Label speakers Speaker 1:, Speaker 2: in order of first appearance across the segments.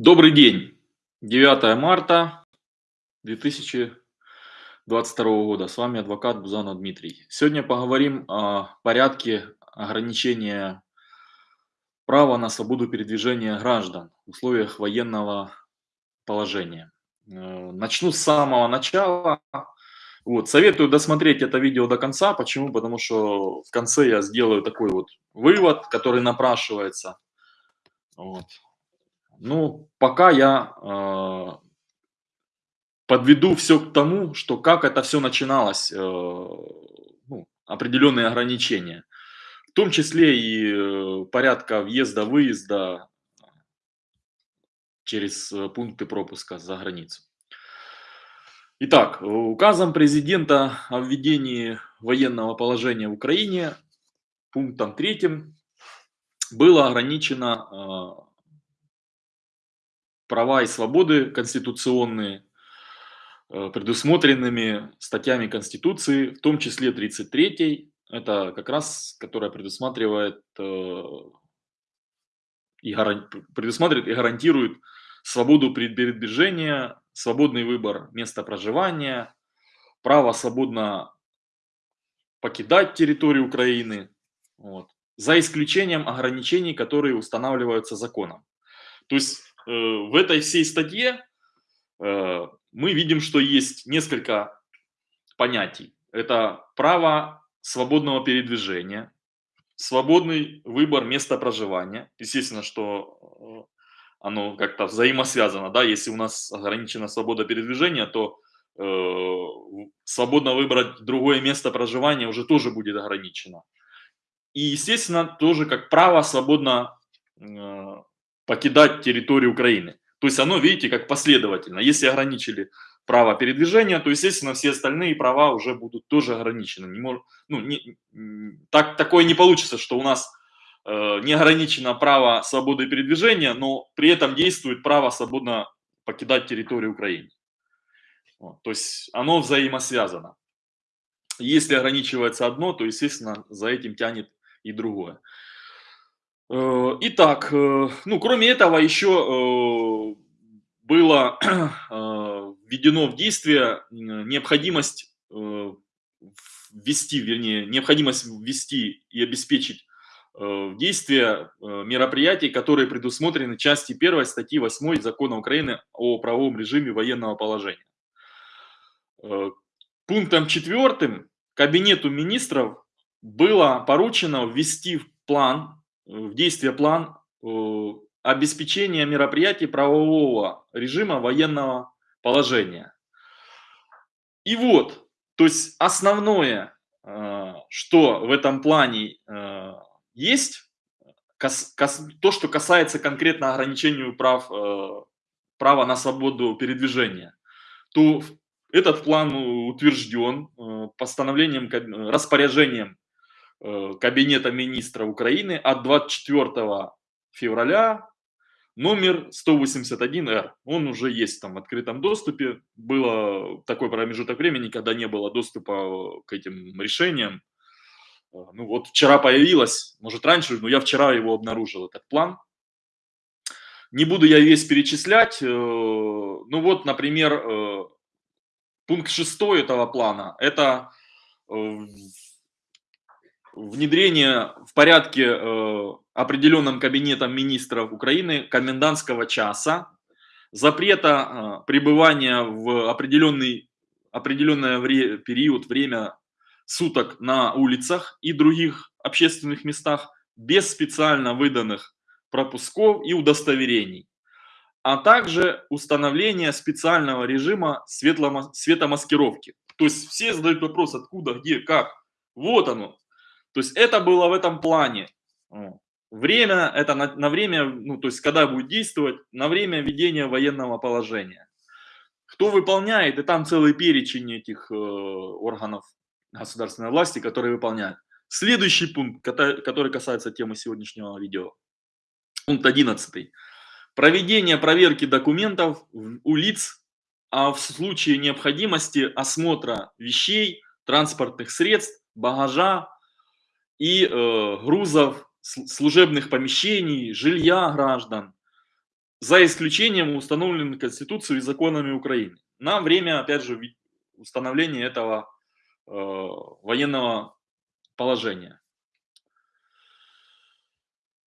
Speaker 1: Добрый день. 9 марта 2022 года. С вами адвокат Бузанов Дмитрий. Сегодня поговорим о порядке ограничения права на свободу передвижения граждан в условиях военного положения. Э, начну с самого начала. Вот, советую досмотреть это видео до конца. Почему? Потому что в конце я сделаю такой вот вывод, который напрашивается. Вот. Ну, пока я э, подведу все к тому, что как это все начиналось, э, ну, определенные ограничения, в том числе и э, порядка въезда-выезда через э, пункты пропуска за границу. Итак, указом президента о введении военного положения в Украине пунктом третьим было ограничено права и свободы конституционные, э, предусмотренными статьями Конституции, в том числе 33 это как раз, которая предусматривает э, и, предусматривает и гарантирует свободу передвижения, свободный выбор места проживания, право свободно покидать территорию Украины, вот, за исключением ограничений, которые устанавливаются законом. То есть в этой всей статье э, мы видим, что есть несколько понятий. Это право свободного передвижения, свободный выбор места проживания. Естественно, что э, оно как-то взаимосвязано. Да? Если у нас ограничена свобода передвижения, то э, свободно выбрать другое место проживания уже тоже будет ограничено. И, естественно, тоже как право свободно э, покидать территорию Украины. То есть оно, видите, как последовательно. Если ограничили право передвижения, то, естественно, все остальные права уже будут тоже ограничены. Не мож... ну, не... так, такое не получится, что у нас э, не ограничено право свободы передвижения, но при этом действует право свободно покидать территорию Украины. Вот, то есть оно взаимосвязано. Если ограничивается одно, то, естественно, за этим тянет и другое. Э, итак, э, ну, кроме этого, еще э, было введено в действие необходимость ввести, вернее, необходимость ввести и обеспечить в действие мероприятий, которые предусмотрены части 1 статьи 8 Закона Украины о правовом режиме военного положения. Пунктом 4 Кабинету министров было поручено ввести в план в действие план э, обеспечения мероприятий правового режима военного положения. И вот, то есть основное, э, что в этом плане э, есть, то, что касается конкретно ограничению прав, права на свободу передвижения, то этот план утвержден постановлением, распоряжением Кабинета министров Украины от 24 февраля номер 181Р. Он уже есть там в открытом доступе. Было такой промежуток времени, когда не было доступа к этим решениям. Э, ну вот вчера появилось, может раньше, но я вчера его обнаружил, этот план. Не буду я весь перечислять. Э, ну вот, например, пункт 6 этого плана – это внедрение в порядке э, определенным кабинетом министров Украины комендантского часа, запрета э, пребывания в определенный, определенное вре период, время суток на улицах и других общественных местах без специально выданных пропусков и удостоверений, а также установление специального режима светомаскировки. То есть все задают вопрос, откуда, где, как. Вот оно, то есть это было в этом плане. Время, это на, на время, ну то есть когда будет действовать, на время ведения военного положения. Кто выполняет, и там целый перечень этих э, органов государственной власти, которые выполняют. Следующий пункт, который касается темы сегодняшнего видео. Пункт 11. Проведение проверки документов у лиц, а в случае необходимости осмотра вещей, транспортных средств, багажа, и э, грузов, служебных помещений, жилья граждан, за исключением установленных Конституцией и законами Украины на время, опять же, установления этого э, военного положения.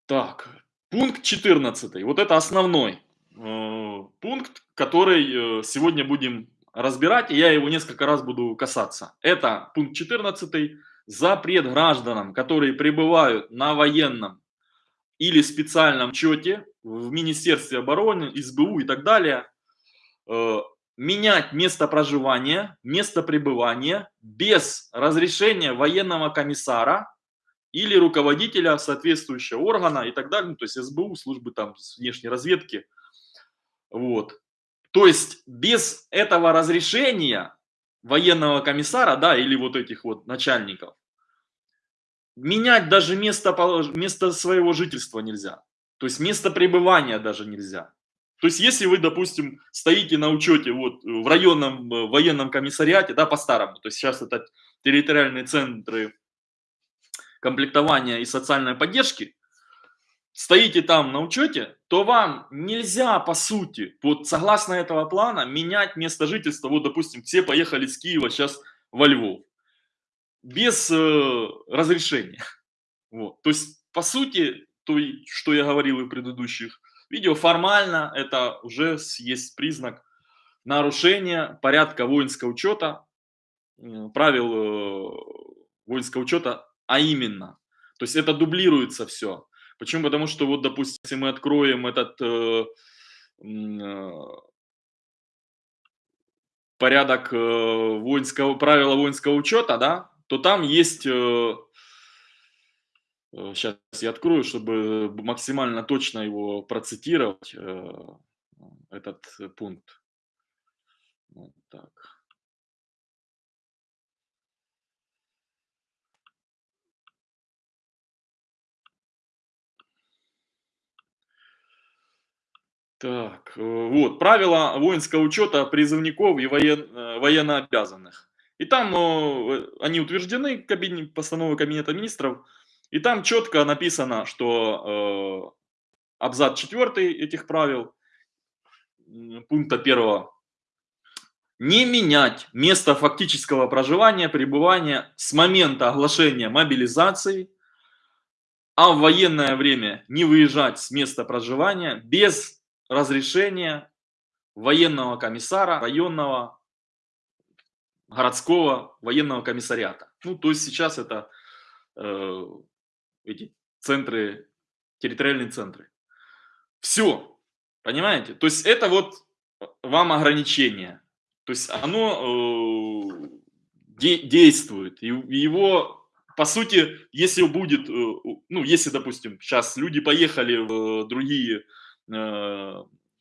Speaker 1: Так, пункт 14. Вот это основной э, пункт, который э, сегодня будем разбирать, и я его несколько раз буду касаться. Это пункт 14. Запрет гражданам, которые пребывают на военном или специальном счете в Министерстве обороны, СБУ и так далее, э, менять место проживания, место пребывания без разрешения военного комиссара или руководителя соответствующего органа и так далее, ну, то есть СБУ, службы там внешней разведки. Вот. То есть без этого разрешения военного комиссара, да, или вот этих вот начальников, менять даже место, место своего жительства нельзя. То есть место пребывания даже нельзя. То есть если вы, допустим, стоите на учете вот в районном э, военном комиссариате, да, по-старому, то есть сейчас это территориальные центры комплектования и социальной поддержки, стоите там на учете, то вам нельзя, по сути, вот согласно этого плана, менять место жительства. Вот, допустим, все поехали с Киева сейчас во Львов. Без э, разрешения. Вот. То есть, по сути, то, что я говорил и в предыдущих видео, формально это уже есть признак нарушения порядка воинского учета, правил э, воинского учета, а именно. То есть это дублируется все. Почему? Потому что вот, допустим, если мы откроем этот э, э, порядок э, воинского, правила воинского учета, да, то там есть, э, сейчас э, я открою, чтобы максимально точно его процитировать, э, этот пункт. Вот так. Так, э, вот, правила воинского учета призывников и воен, э, военнообязанных. И там э, они утверждены постановой Кабинета Министров, и там четко написано, что э, абзац 4 этих правил, пункта 1, не менять место фактического проживания, пребывания с момента оглашения мобилизации, а в военное время не выезжать с места проживания без разрешение военного комиссара районного городского военного комиссариата. Ну, то есть сейчас это э, эти центры, территориальные центры. Все, понимаете? То есть это вот вам ограничение. То есть оно э, де действует. И его, по сути, если будет, э, ну, если, допустим, сейчас люди поехали в другие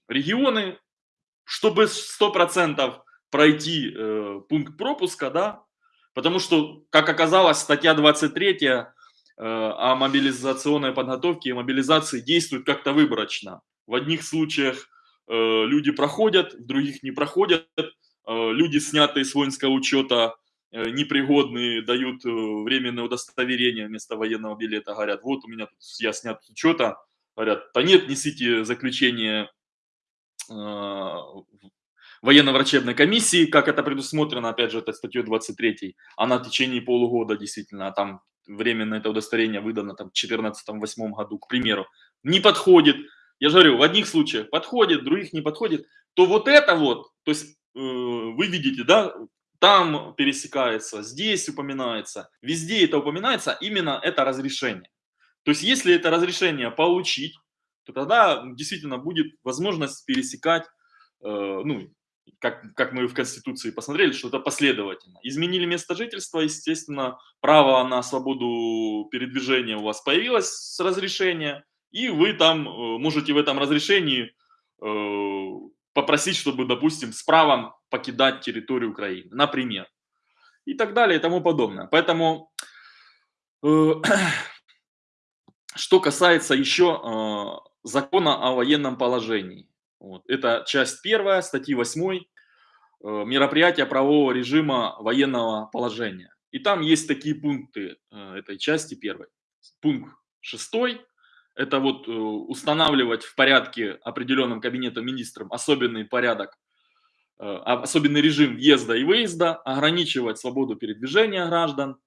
Speaker 1: регионы, чтобы 100% пройти э, пункт пропуска, да, потому что, как оказалось, статья 23 э, о мобилизационной подготовке и мобилизации действует как-то выборочно. В одних случаях э, люди проходят, в других не проходят. Э, люди, снятые с воинского учета, э, непригодные, дают э, временное удостоверение вместо военного билета, говорят, вот у меня тут я снят с учета, говорят, да нет, несите заключение э, военно-врачебной комиссии, как это предусмотрено, опять же, это статьей 23, она в течение полугода действительно, а там временно это удостоверение выдано там, в 2014-2008 году, к примеру, не подходит. Я же говорю, в одних случаях подходит, в других не подходит, то вот это вот, то есть э, вы видите, да, там пересекается, здесь упоминается, везде это упоминается, именно это разрешение. То есть, если это разрешение получить, то тогда действительно будет возможность пересекать, э, ну, как, как мы в Конституции посмотрели, что это последовательно. Изменили место жительства, естественно, право на свободу передвижения у вас появилось с разрешения, и вы там э, можете в этом разрешении э, попросить, чтобы, допустим, с правом покидать территорию Украины, например, и так далее и тому подобное. Поэтому э, Что касается еще э, закона о военном положении. Вот. Это часть первая, статьи 8, э, мероприятия правового режима военного положения. И там есть такие пункты э, этой части первой. Пункт 6, это вот э, устанавливать в порядке определенном кабинетом министром особенный порядок, э, особенный режим въезда и выезда, ограничивать свободу передвижения граждан,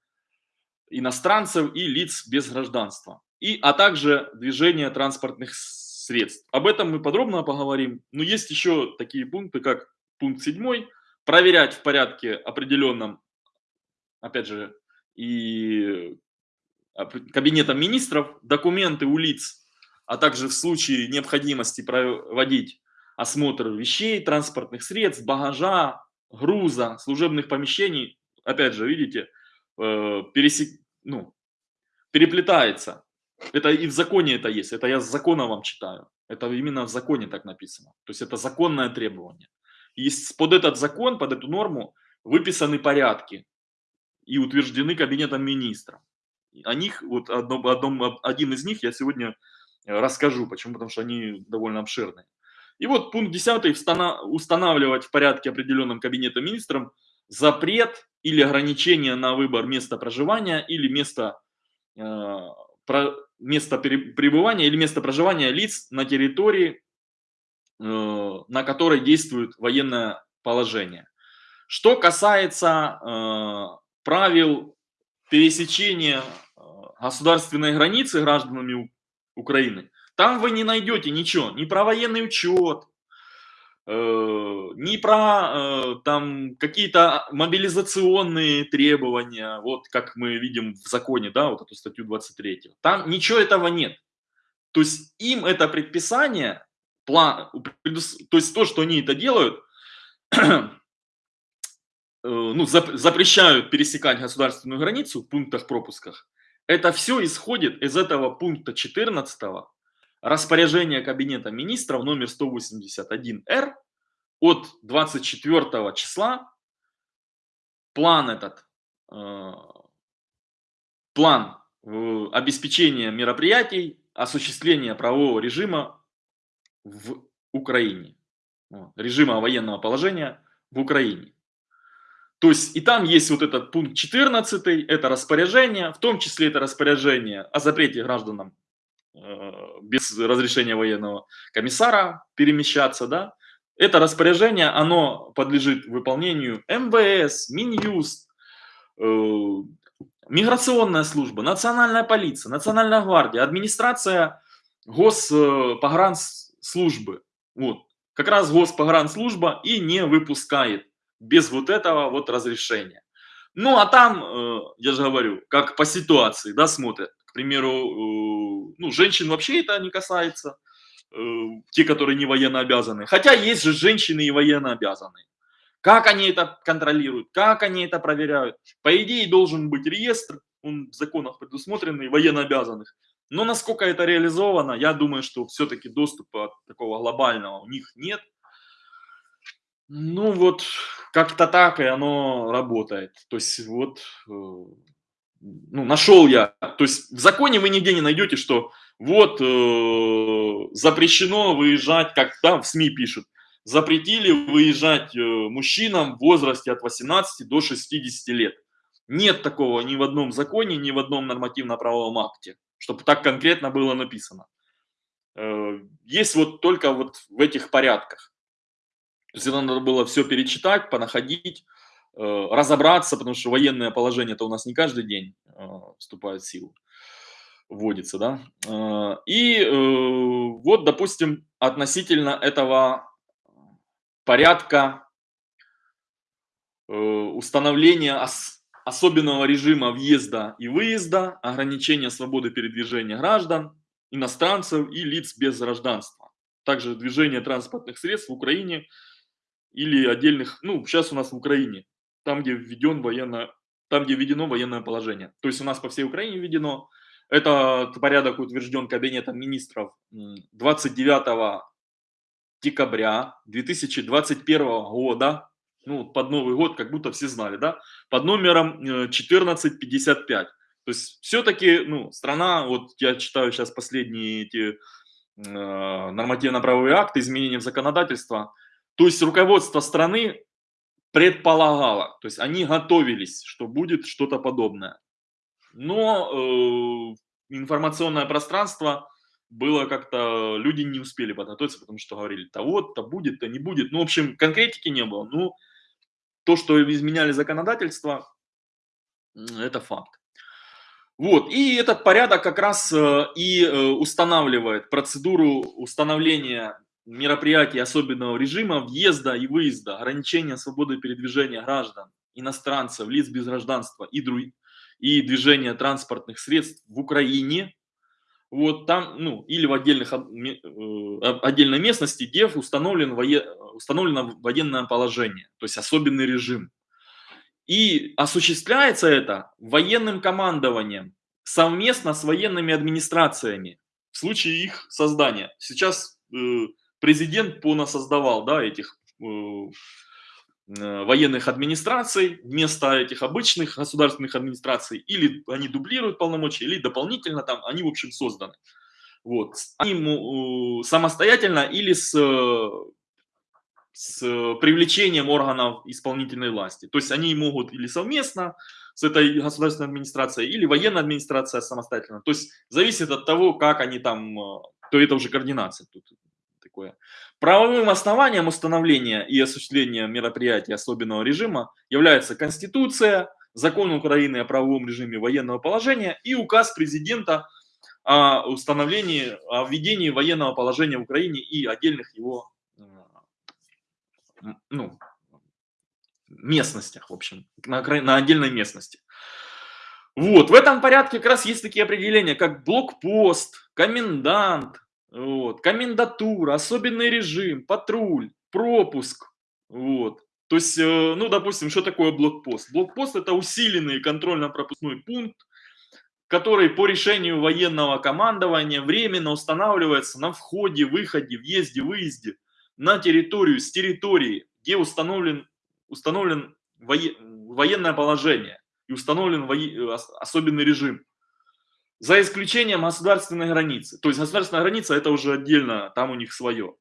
Speaker 1: иностранцев и лиц без гражданства, и, а также движение транспортных средств. Об этом мы подробно поговорим. Но есть еще такие пункты, как пункт 7, проверять в порядке определенном, опять же, и кабинетом министров документы у лиц, а также в случае необходимости проводить осмотр вещей, транспортных средств, багажа, груза, служебных помещений. Опять же, видите, э, пересек... ну, переплетается. Это и в законе это есть. Это я с закона вам читаю. Это именно в законе так написано. То есть это законное требование. И под этот закон, под эту норму выписаны порядки и утверждены кабинетом министров. О них, вот одном, одном, один из них я сегодня э, расскажу. Почему? Потому что они довольно обширные. И вот пункт 10 устанавливать в порядке определенном кабинетом министром запрет или ограничение на выбор места проживания или места, э, про, места пребывания или места проживания лиц на территории, э, на которой действует военное положение. Что касается э, правил пересечения э, государственной границы гражданами Украины, там вы не найдете ничего, ни про военный учет, ни про э, там какие-то мобилизационные требования, вот как мы видим в законе, да, вот эту статью 23. Там ничего этого нет. То есть им это предписание, план, то есть то, что они это делают, Э, ну, запрещают пересекать государственную границу в пунктах пропусках, это все исходит из этого пункта 14 распоряжения Кабинета министров номер 181-Р от 24 числа. План этот, э, план э, обеспечения мероприятий, осуществления правового режима в Украине, режима военного положения в Украине. То есть и там есть вот этот пункт 14, это распоряжение, в том числе это распоряжение о запрете гражданам без разрешения военного комиссара перемещаться, да. Это распоряжение, оно подлежит выполнению МВС, Минюст, э, миграционная служба, национальная полиция, национальная гвардия, администрация госпогранслужбы. Вот. Как раз госпогранслужба и не выпускает без вот этого вот разрешения. Ну, а там, э, я же говорю, как по ситуации, да, смотрят. Примеру, э, ну, женщин вообще это не касается, э, те, которые не военно обязаны. Хотя есть же женщины и военно обязанные. Как они это контролируют, как они это проверяют? По идее, должен быть реестр, он в законах предусмотренный, военно обязанных. Но насколько это реализовано, я думаю, что все-таки доступа такого глобального у них нет. Ну вот, как-то так и оно работает. То есть вот, э, ну, нашел я. То есть в законе вы нигде не найдете, что вот э, запрещено выезжать, как там в СМИ пишут, запретили выезжать э, мужчинам в возрасте от 18 до 60 лет. Нет такого ни в одном законе, ни в одном нормативно-правовом акте, чтобы так конкретно было написано. Э, есть вот только вот в этих порядках. То есть это надо было все перечитать, понаходить, разобраться, потому что военное положение это у нас не каждый день э, вступает в силу, вводится, да. Э, и вот, допустим, относительно этого порядка установления особенного режима въезда и выезда, ограничения свободы передвижения граждан, иностранцев и лиц без гражданства. Также движение транспортных средств в Украине – или отдельных, ну, сейчас у нас в Украине, там, где введен военно, там, где введено военное положение. То есть у нас по всей Украине введено. Этот порядок утвержден Кабинетом министров 29 декабря 2021 года, ну, под Новый год, как будто все знали, да, под номером 1455. Э, То есть все-таки, ну, страна, вот я читаю сейчас последние эти э, нормативно-правовые акты, изменения в законодательство, то есть руководство страны предполагало, то есть они готовились, что будет что-то подобное. Но э, информационное пространство было как-то, люди не успели подготовиться, потому что говорили, то вот, то будет, то не будет. Ну, в общем, конкретики не было. Ну, то, что изменяли законодательство, это факт. Вот, и этот порядок как раз э, и э, устанавливает процедуру установления мероприятий особенного режима въезда и выезда, ограничения свободы передвижения граждан, иностранцев, лиц без гражданства и, друг, и движения транспортных средств в Украине, вот там, ну, или в отдельных, э, отдельной местности, где установлен вое, установлено военное положение, то есть особенный режим. И осуществляется это военным командованием совместно с военными администрациями в случае их создания. Сейчас э, президент понасоздавал да, этих э, э, военных администраций вместо этих обычных государственных администраций. Или они дублируют полномочия, или дополнительно там они, в общем, созданы. Вот. Они самостоятельно или с с привлечением органов исполнительной власти. То есть они могут или совместно с этой государственной администрацией, или военная администрация самостоятельно. То есть зависит от того, как они там, э, то это уже координация тут такое. Правовым основанием установления и осуществления мероприятий особенного режима является Конституция, Закон Украины о правовом режиме военного положения и указ президента о установлении, о введении военного положения в Украине и отдельных его ну, местностях, в общем, на, на отдельной местности. Вот, в этом порядке как раз есть такие определения, как блокпост, комендант, вот, комендатура, особенный режим, патруль, пропуск. Вот. То есть, э, ну, допустим, что такое блокпост? Блокпост – это усиленный контрольно-пропускной пункт, который по решению военного командования временно устанавливается на входе, выходе, въезде, выезде на территорию, с территории, где установлен, установлен военное положение и установлен особенный режим. За исключением государственной границы. То есть государственная граница это уже отдельно, там у них свое.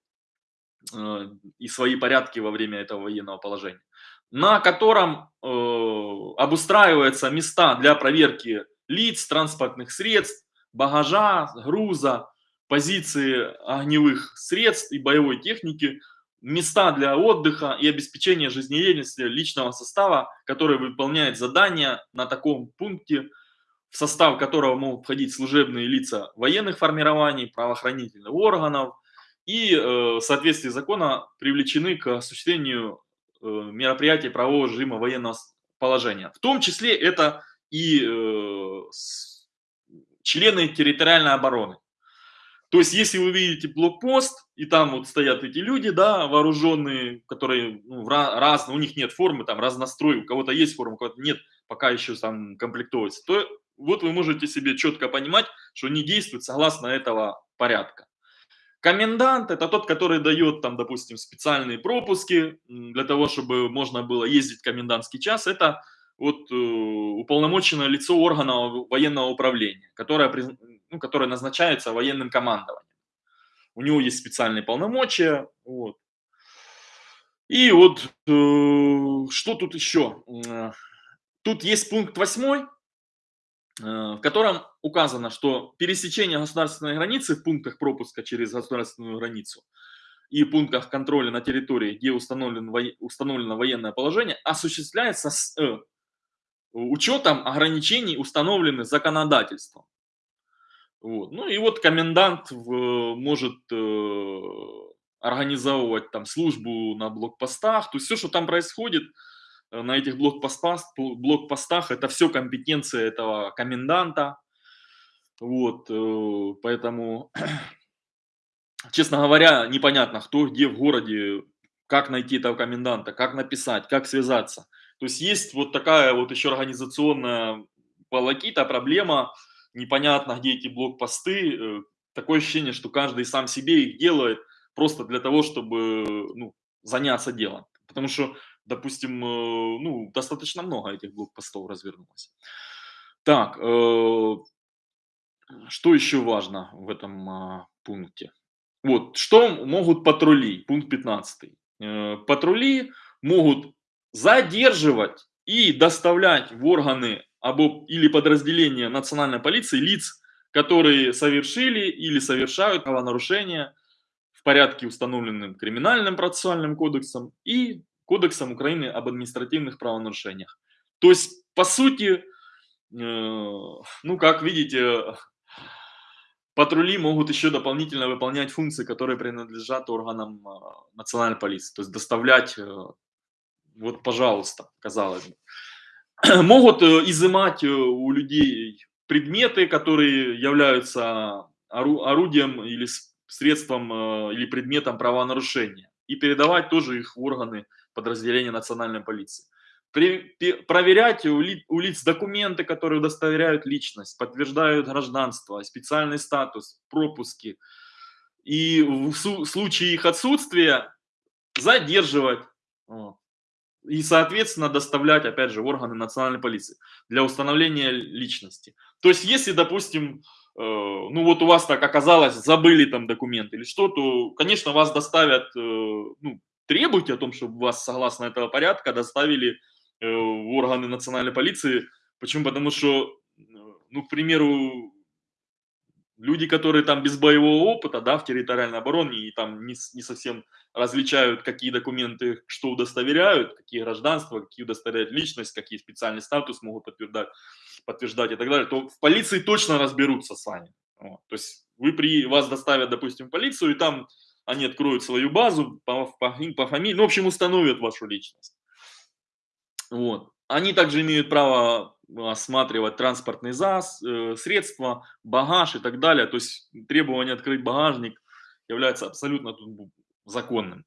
Speaker 1: Э, и свои порядки во время этого военного положения. На котором э, обустраиваются места для проверки лиц, транспортных средств, багажа, груза, позиции огневых средств и боевой техники, места для отдыха и обеспечения жизнедеятельности личного состава, который выполняет задания на таком пункте, в состав которого могут входить служебные лица военных формирований, правоохранительных органов и э, в соответствии с закона привлечены к осуществлению э, мероприятий правового режима военного положения. В том числе это и э, члены территориальной обороны. То есть, если вы видите блокпост, и там вот стоят эти люди, да, вооруженные, которые ну, разные, у них нет формы, там разнострой, у кого-то есть форма, у кого-то нет, пока еще там комплектуется, то вот вы можете себе четко понимать, что они действуют согласно этого порядка. Комендант – это тот, который дает, там, допустим, специальные пропуски для того, чтобы можно было ездить в комендантский час. Это вот э, уполномоченное лицо органа военного управления, которое ну, которое назначается военным командованием. У него есть специальные полномочия. Вот. И вот э, что тут еще? Тут есть пункт 8, э, в котором указано, что пересечение государственной границы в пунктах пропуска через государственную границу и пунктах контроля на территории, где установлен, установлено военное положение, осуществляется с э, учетом ограничений, установленных законодательством. Вот. Ну и вот комендант в, может э, организовывать там службу на блокпостах, то есть все, что там происходит э, на этих блокпостах, блокпостах, это все компетенция этого коменданта. Вот, э, поэтому, честно говоря, непонятно, кто где в городе, как найти этого коменданта, как написать, как связаться. То есть есть вот такая вот еще организационная волокита, проблема, непонятно, где эти блокпосты. Э, такое ощущение, что каждый сам себе их делает просто для того, чтобы ну, заняться делом. Потому что, допустим, э, ну, достаточно много этих блокпостов развернулось. Так, э, что еще важно в этом а, пункте? Вот, что могут патрули, пункт 15. Патрули могут задерживать и доставлять в органы или подразделения национальной полиции лиц, которые совершили или совершают правонарушения в порядке, установленным Криминальным процессуальным кодексом и Кодексом Украины об административных правонарушениях. То есть, по сути, э, ну, как видите, патрули могут еще дополнительно выполнять функции, которые принадлежат органам э, национальной полиции. То есть доставлять, э, вот, пожалуйста, казалось бы. Могут изымать у людей предметы, которые являются орудием или средством или предметом правонарушения, и передавать тоже их в органы подразделения национальной полиции. При, проверять у, ли, у лиц документы, которые удостоверяют личность, подтверждают гражданство, специальный статус, пропуски. И в случае их отсутствия задерживать. И, соответственно, доставлять, опять же, в органы национальной полиции для установления личности. То есть, если, допустим, э, ну вот у вас так оказалось, забыли там документы или что, то, конечно, вас доставят э, ну, требуйте о том, чтобы вас, согласно этого порядка, доставили э, в органы национальной полиции. Почему? Потому что, ну, к примеру, люди, которые там без боевого опыта, да, в территориальной обороне и там не, не совсем различают, какие документы что удостоверяют, какие гражданства, какие удостоверяют личность, какие специальный статус могут подтверждать, подтверждать и так далее, то в полиции точно разберутся с вами. Вот. То есть вы при, вас доставят, допустим, в полицию, и там они откроют свою базу по, по, по фамилии, ну, в общем, установят вашу личность. Вот. Они также имеют право осматривать транспортные зас, э, средства, багаж и так далее. То есть требование открыть багажник является абсолютно законным.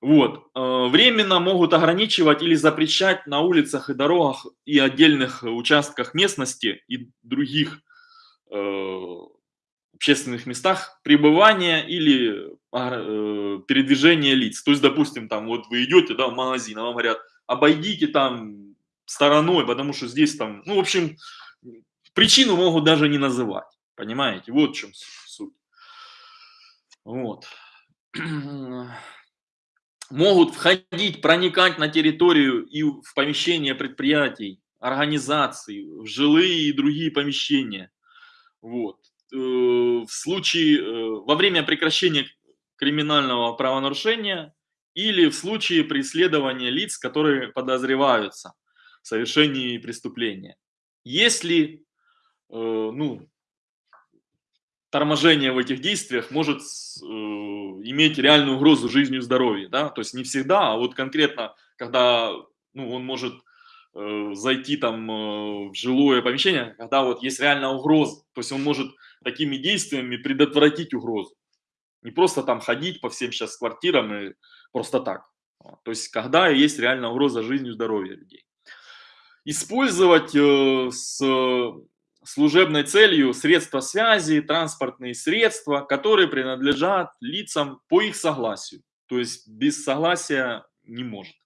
Speaker 1: Вот. Э, временно могут ограничивать или запрещать на улицах и дорогах и отдельных участках местности и других э, общественных местах пребывания или э, передвижения лиц. То есть, допустим, там вот вы идете да, в магазин, а вам говорят, обойдите там стороной, потому что здесь там, ну, в общем, причину могут даже не называть. Понимаете? Вот в чем суть. Вот. Могут входить, проникать на территорию и в помещения предприятий, организаций, в жилые и другие помещения. Вот. Э, в случае, э, во время прекращения криминального правонарушения или в случае преследования лиц, которые подозреваются в совершении преступления. Если э, ну, торможение в этих действиях может иметь реальную угрозу жизни и здоровью, да, то есть не всегда, а вот конкретно, когда ну, он может зайти там в жилое помещение, когда вот есть реальная угроза. То есть он может такими действиями предотвратить угрозу. Не просто там ходить по всем сейчас квартирам и просто так. То есть когда есть реальная угроза жизни и здоровья людей. Использовать э, с служебной целью средства связи, транспортные средства, которые принадлежат лицам по их согласию. То есть без согласия не может.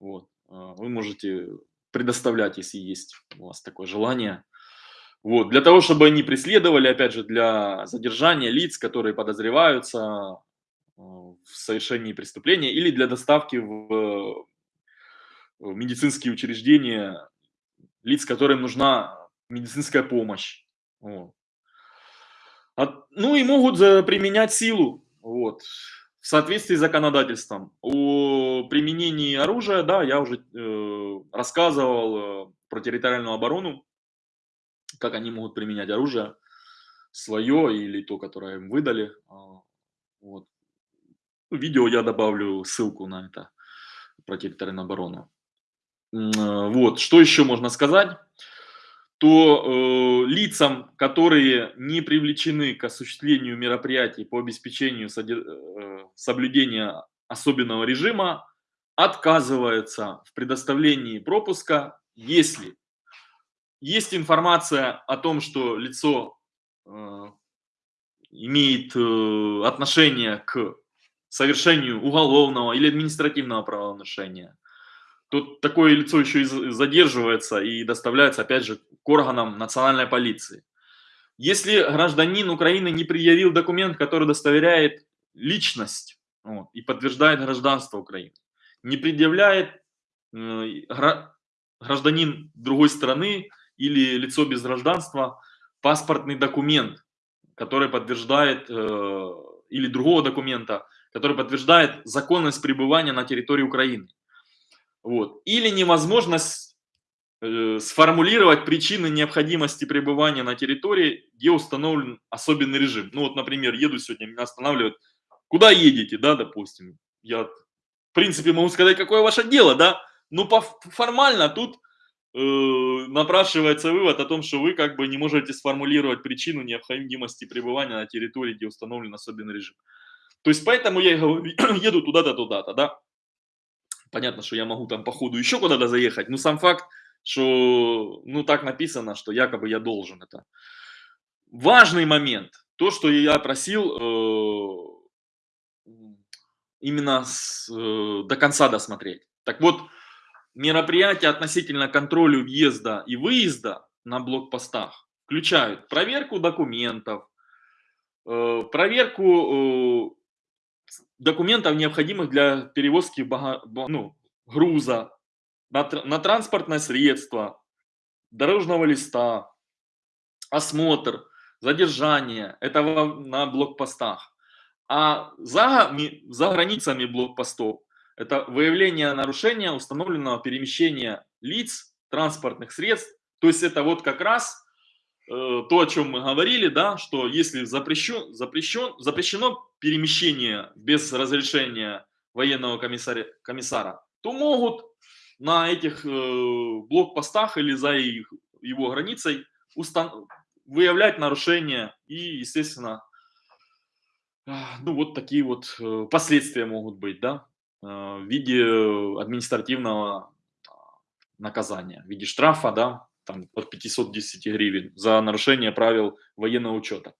Speaker 1: Вот. А, вы можете предоставлять, если есть у вас такое желание. Вот. Для того, чтобы они преследовали, опять же, для задержания лиц, которые подозреваются а, в совершении преступления или для доставки в, в медицинские учреждения лиц, которым нужна медицинская помощь. Вот. От, ну и могут применять силу. Вот в соответствии с законодательством. О применении оружия, да, я уже э, рассказывал э, про территориальную оборону, как они могут применять оружие, свое или то, которое им выдали. А, вот. Видео я добавлю ссылку на это, про территориальную оборону. Э, вот, что еще можно сказать? то э, лицам, которые не привлечены к осуществлению мероприятий по обеспечению э, соблюдения особенного режима, отказывается в предоставлении пропуска, если есть информация о том, что лицо э, имеет э, отношение к совершению уголовного или административного правонарушения, Тут такое лицо еще и задерживается и доставляется, опять же, к органам национальной полиции. Если гражданин Украины не предъявил документ, который удостоверяет личность вот, и подтверждает гражданство Украины, не предъявляет э, гражданин другой страны или лицо без гражданства паспортный документ, который подтверждает, э, или другого документа, который подтверждает законность пребывания на территории Украины. Вот. Или невозможность э, сформулировать причины необходимости пребывания на территории, где установлен особенный режим. Ну вот, например, еду сегодня, меня останавливают, куда едете, да, допустим. Я, в принципе, могу сказать, какое ваше дело, да, но по формально тут напрашивается вывод о том, что вы как бы не можете сформулировать причину необходимости пребывания на территории, где установлен особенный режим. То есть поэтому я еду туда-то, туда-то, да. Понятно, что я могу там по ходу еще куда-то заехать, но сам факт, что, ну, так написано, что якобы я должен это. Важный момент, то, что я просил э, именно с, э, до конца досмотреть. Так вот, мероприятия относительно контроля въезда и выезда на блокпостах включают проверку документов, э, проверку э, документов, необходимых для перевозки ну, груза на, на транспортное средство, дорожного листа, осмотр, задержание, это на блокпостах. А за, за границами блокпостов это выявление нарушения установленного перемещения лиц, транспортных средств. То есть это вот как раз Э, то, о чем мы говорили, да, что если запрещен, запрещен, запрещено перемещение без разрешения военного комиссара, комиссара то могут на этих э, блокпостах или за их, его границей устан выявлять нарушения и, естественно, ну вот такие вот э, последствия могут быть, да, в виде административного наказания, в виде штрафа, да, там, от 510 гривен за нарушение правил военного учета.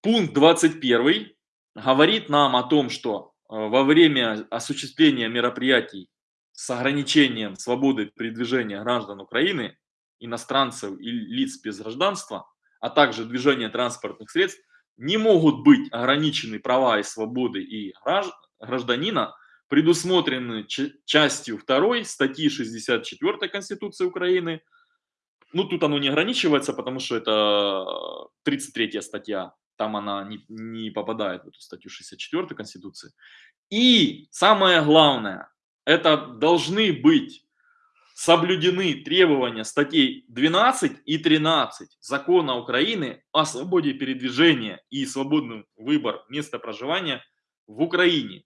Speaker 1: Пункт 21 говорит нам о том, что э, во время осуществления мероприятий с ограничением свободы передвижения граждан Украины, иностранцев и лиц без гражданства, а также движения транспортных средств, не могут быть ограничены права и свободы и гражданина, предусмотрены частью 2 статьи 64 Конституции Украины, ну, тут оно не ограничивается, потому что это 33 статья, там она не, не попадает в эту статью 64 Конституции. И самое главное, это должны быть соблюдены требования статей 12 и 13 Закона Украины о свободе передвижения и свободный выбор места проживания в Украине.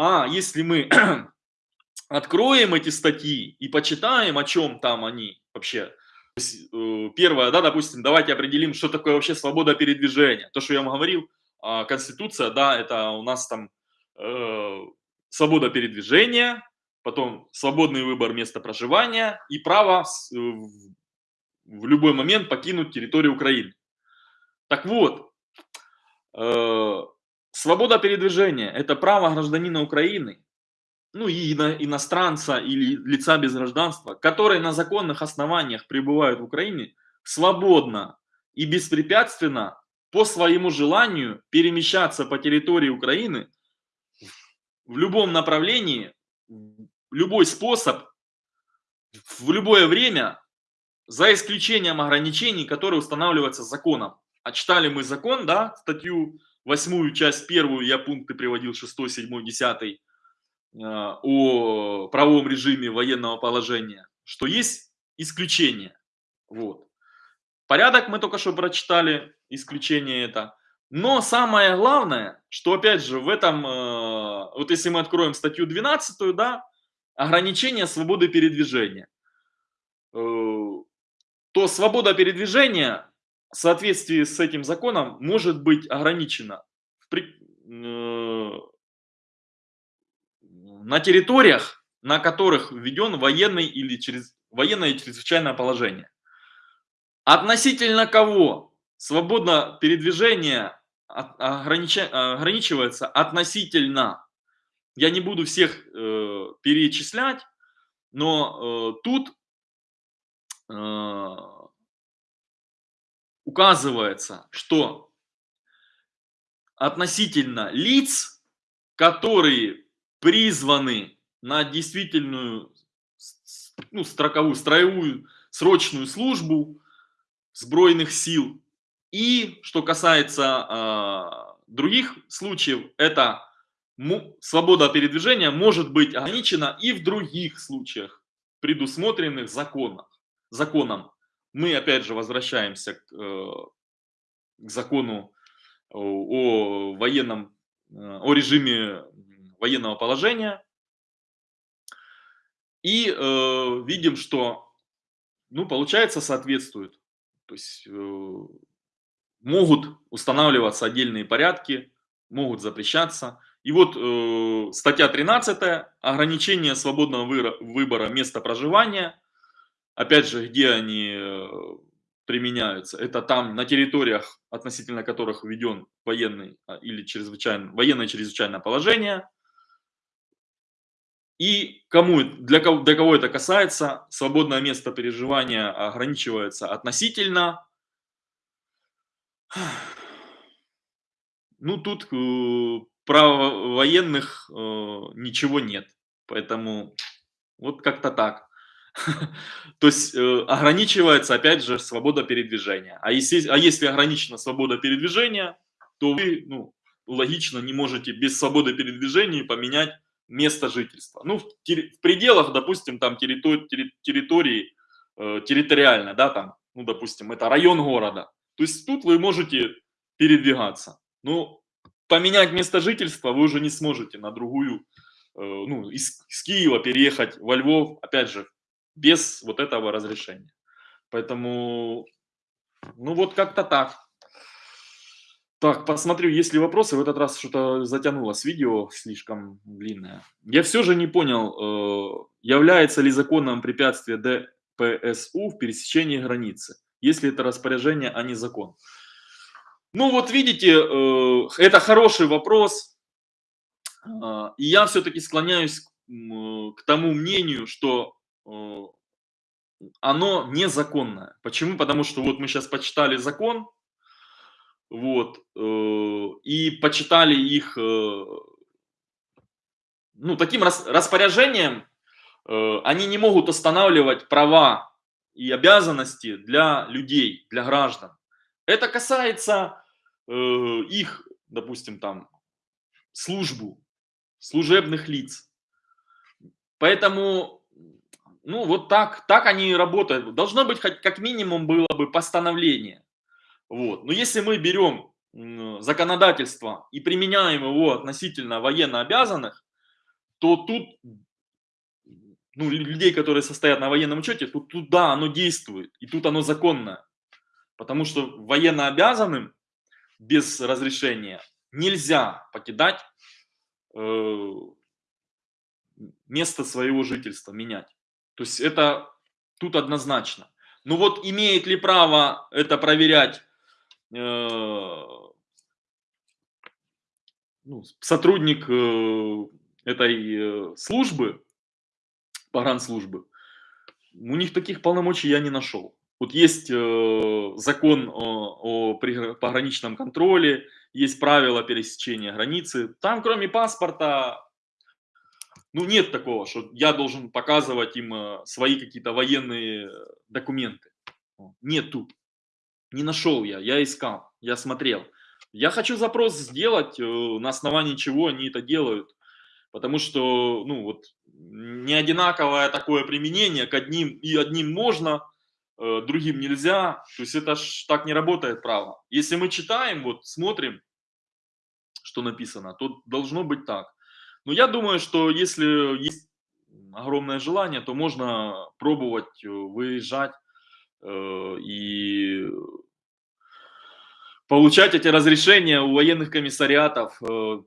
Speaker 1: А если мы откроем эти статьи и почитаем, о чем там они вообще, Э, первое, да, допустим, давайте определим, что такое вообще свобода передвижения. То, что я вам говорил, а, Конституция, да, это у нас там э, свобода передвижения, потом свободный выбор места проживания и право э, в любой момент покинуть территорию Украины. Так вот, э, свобода передвижения – это право гражданина Украины ну и иностранца или лица без гражданства, которые на законных основаниях пребывают в Украине, свободно и беспрепятственно по своему желанию перемещаться по территории Украины в любом направлении, в любой способ, в любое время, за исключением ограничений, которые устанавливаются законом. А читали мы закон, да, статью 8, часть 1, я пункты приводил 6, 7, 10 а, о правовом режиме военного положения, что есть исключения. Вот. Порядок мы только что прочитали, исключение это. Но самое главное, что опять же в этом, э, вот если мы откроем статью 12, да, ограничение свободы передвижения, э, то свобода передвижения в соответствии с этим законом может быть ограничена в, э, на территориях, на которых введен военный или через, военное чрезвычайное положение. Относительно кого свободно передвижение огранича, ограничивается относительно. Я не буду всех э, перечислять, но э, тут э, указывается, что относительно лиц, которые призваны на действительную ну, строковую, строевую, срочную службу сбройных сил. И что касается э, других случаев, это свобода передвижения может быть ограничена и в других случаях, предусмотренных законом. законом. Мы опять же возвращаемся к, э, к закону о военном, э, о режиме военного положения. И э, видим, что, ну, получается, соответствует. То есть э, могут устанавливаться отдельные порядки, могут запрещаться. И вот э, статья 13, ограничение свободного выбора места проживания. Опять же, где они э, применяются? Это там, на территориях, относительно которых введен военный а, или чрезвычайно, военное чрезвычайное положение. И кому, для, кого, для кого это касается, свободное место переживания ограничивается относительно. Ну, тут э, про военных э, ничего нет. Поэтому вот как-то так. То есть э, ограничивается, опять же, свобода передвижения. А если, а если ограничена свобода передвижения, то вы, ну, логично, не можете без свободы передвижения поменять место жительства. Ну, в, в пределах, допустим, там территори, территории, э, территориально, да, там, ну, допустим, это район города. То есть тут вы можете передвигаться. Ну, поменять место жительства вы уже не сможете на другую, э, ну, из, из Киева переехать во Львов, опять же, без вот этого разрешения. Поэтому, ну, вот как-то так. Так, посмотрю, есть ли вопросы. В этот раз что-то затянулось видео, слишком длинное. Я все же не понял, э, является ли законным препятствие ДПСУ в пересечении границы, если это распоряжение, а не закон. Ну вот видите, э, это хороший вопрос. А, и я все-таки склоняюсь к тому мнению, что э, оно незаконное. Почему? Потому что вот мы сейчас почитали закон, вот, э, и почитали их, ну, таким распоряжением, они не могут останавливать права и обязанности для людей, для граждан. Это касается э, их, допустим, там, службу, служебных лиц. Поэтому, ну, вот так, так они работают. Должно быть хоть как минимум было бы постановление. Вот. Но если мы берем законодательство и применяем его относительно военно обязанных, то тут ну, людей, которые состоят на военном учете, тут, тут да, оно действует, и тут оно законное. Потому что военно обязанным без разрешения нельзя покидать э, место своего жительства, менять. То есть это тут однозначно. Ну вот имеет ли право это проверять э, ну, сотрудник э, этой э, службы, погранслужбы, у них таких полномочий я не нашел. Вот есть э, закон о, о пограничном контроле, есть правила пересечения границы. Там, кроме паспорта, ну нет такого, что я должен показывать им э, свои какие-то военные документы. Нету. Не нашел я, я искал, я смотрел. Я хочу запрос сделать, э, на основании чего они это делают. Потому что, ну вот, не одинаковое такое применение, к одним и одним можно, Э, другим нельзя. То есть это ж так не работает право. Если мы читаем, вот смотрим, что написано, то должно быть так. Но я думаю, что если есть огромное желание, то можно пробовать э, выезжать э, и получать эти разрешения у военных комиссариатов.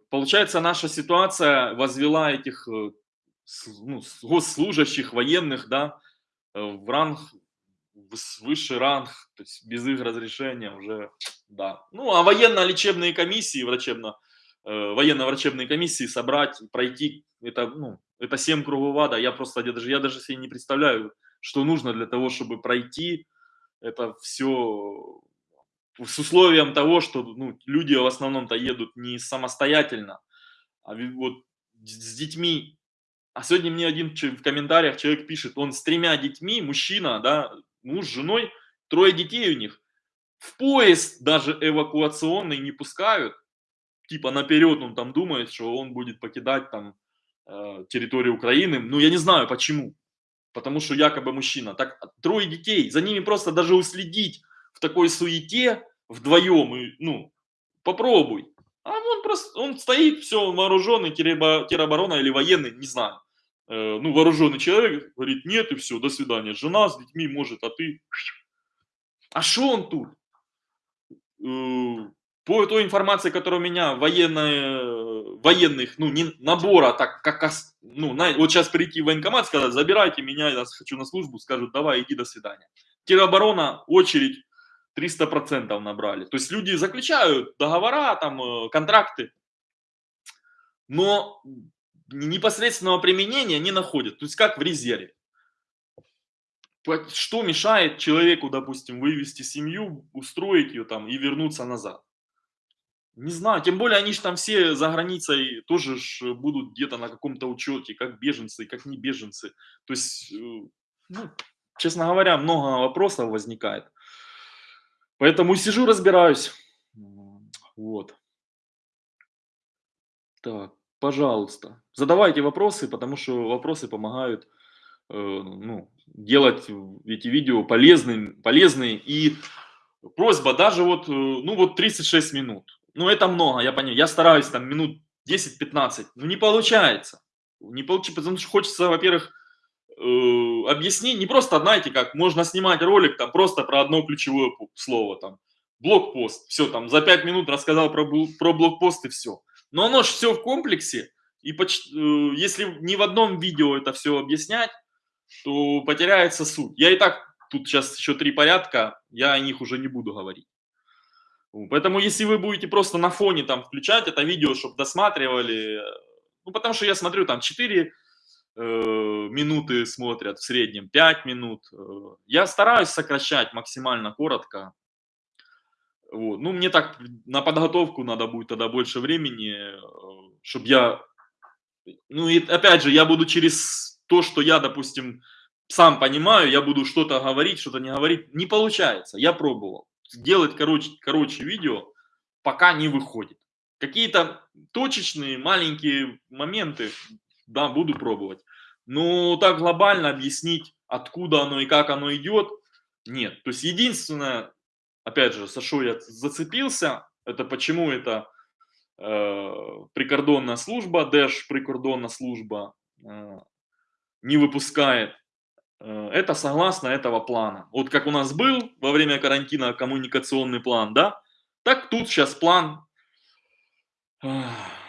Speaker 1: Получается, наша ситуация возвела этих ну, госслужащих военных да, в ранг высший ранг, то есть без их разрешения уже, да. Ну, а военно-лечебные комиссии, врачебно, э, военно-врачебные комиссии собрать, пройти, это, ну, это 7 кругов ада, я просто, я даже, я даже себе не представляю, что нужно для того, чтобы пройти это все с условием того, что ну, люди в основном-то едут не самостоятельно, а вот с детьми. А сегодня мне один в комментариях человек пишет, он с тремя детьми, мужчина, да, муж с женой, трое детей у них, в поезд даже эвакуационный не пускают, типа наперед он там думает, что он будет покидать там э, территорию Украины. Ну, я не знаю почему. Потому что якобы мужчина. Так, трое детей, за ними просто даже уследить в такой суете вдвоем, и, ну, попробуй. А он просто, он стоит, все, он вооруженный, тероборона или военный, не знаю. Э, ну, вооруженный человек говорит, нет, и все, до свидания. Жена с детьми может, а ты... А что он тут? Э, по той информации, которая у меня военные, военных, ну, не набора, так как, ну, на, вот сейчас прийти в военкомат, сказать, забирайте меня, я хочу на службу, скажут, давай, иди, до свидания. Тероборона, очередь, 300% набрали. То есть люди заключают договора, там, э, контракты, но непосредственного применения не находят. То есть как в резерве. Что мешает человеку, допустим, вывести семью, устроить ее там и вернуться назад? Не знаю, тем более они же там все за границей тоже ж будут где-то на каком-то учете, как беженцы, как не беженцы. То есть, э, ну, честно говоря, много вопросов возникает. Поэтому сижу, разбираюсь. Вот. Так, пожалуйста, задавайте вопросы, потому что вопросы помогают э, ну, делать эти видео полезными, полезные. И просьба даже вот, э, ну вот 36 минут. Ну это много, я понимаю. Я стараюсь там минут 10-15, но не получается. Не получится, потому что хочется, во-первых, э, объяснить, не просто, знаете, как можно снимать ролик там просто про одно ключевое слово, там, блокпост, все, там, за 5 минут рассказал про, про блокпост и все. Но оно же все в комплексе, и почти, э, если не в одном видео это все объяснять, то потеряется суть. Я и так, тут сейчас еще три порядка, я о них уже не буду говорить. Поэтому если вы будете просто на фоне там включать это видео, чтобы досматривали, ну потому что я смотрю там 4 э, минуты смотрят в среднем, 5 минут. Э, я стараюсь сокращать максимально коротко. Вот. Ну, мне так на подготовку надо будет тогда больше времени, э, чтобы я... Ну, и опять же, я буду через то, что я, допустим, сам понимаю, я буду что-то говорить, что-то не говорить. Не получается, я пробовал. Делать короче, короче видео пока не выходит. Какие-то точечные маленькие моменты, да, буду пробовать. Но так глобально объяснить, откуда оно и как оно идет, нет. То есть единственное, опять же, что я зацепился, это почему это э, прикордонная служба, Держ прикордонная служба э, не выпускает. Э, это согласно этого плана. Вот как у нас был во время карантина коммуникационный план, да, так тут сейчас план э,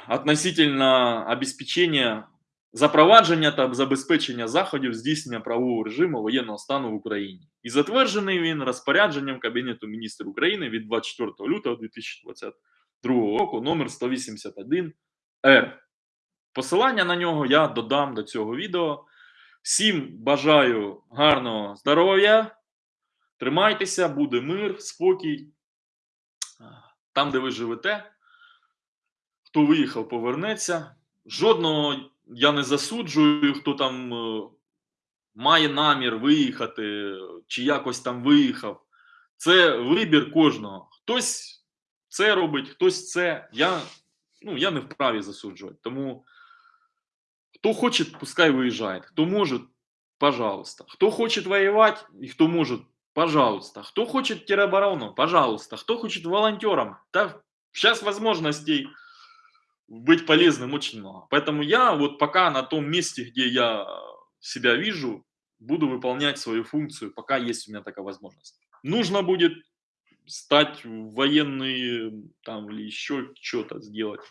Speaker 1: относительно обеспечения запровадження та забезпечення заходів здійснення правового режиму воєнного стану в Україні. І затверджений він розпорядженням Кабінету міністрів України від 24 лютого 2022 року номер 181 Р. Посилання на нього я додам до цього відео. Всім бажаю гарного здоров'я. Тримайтеся, буде мир, спокій. Там, де ви живете, хто виїхав, повернеться. Жодного я не засуджую, хто там е, має намір виїхати, чи якось там виїхав. Це вибір кожного. Хтось це робить, хтось це. Я ну, я не вправі засуджувати. Тому хто хоче, пускай виїжджає. Хто може, пожалуйста. Хто хоче воювати і хто може, пожалуйста. Хто хоче тероборону, пожалуйста. Хто хоче волонтером, так зараз можливостей быть полезным очень много. Поэтому я вот пока на том месте, где я себя вижу, буду выполнять свою функцию, пока есть у меня такая возможность. Нужно будет стать военный там или еще что-то сделать,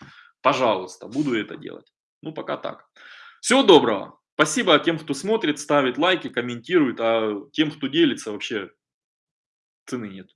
Speaker 1: пожалуйста, буду это делать. Ну, пока так. Всего доброго. Спасибо тем, кто смотрит, ставит лайки, комментирует, а тем, кто делится, вообще цены нет.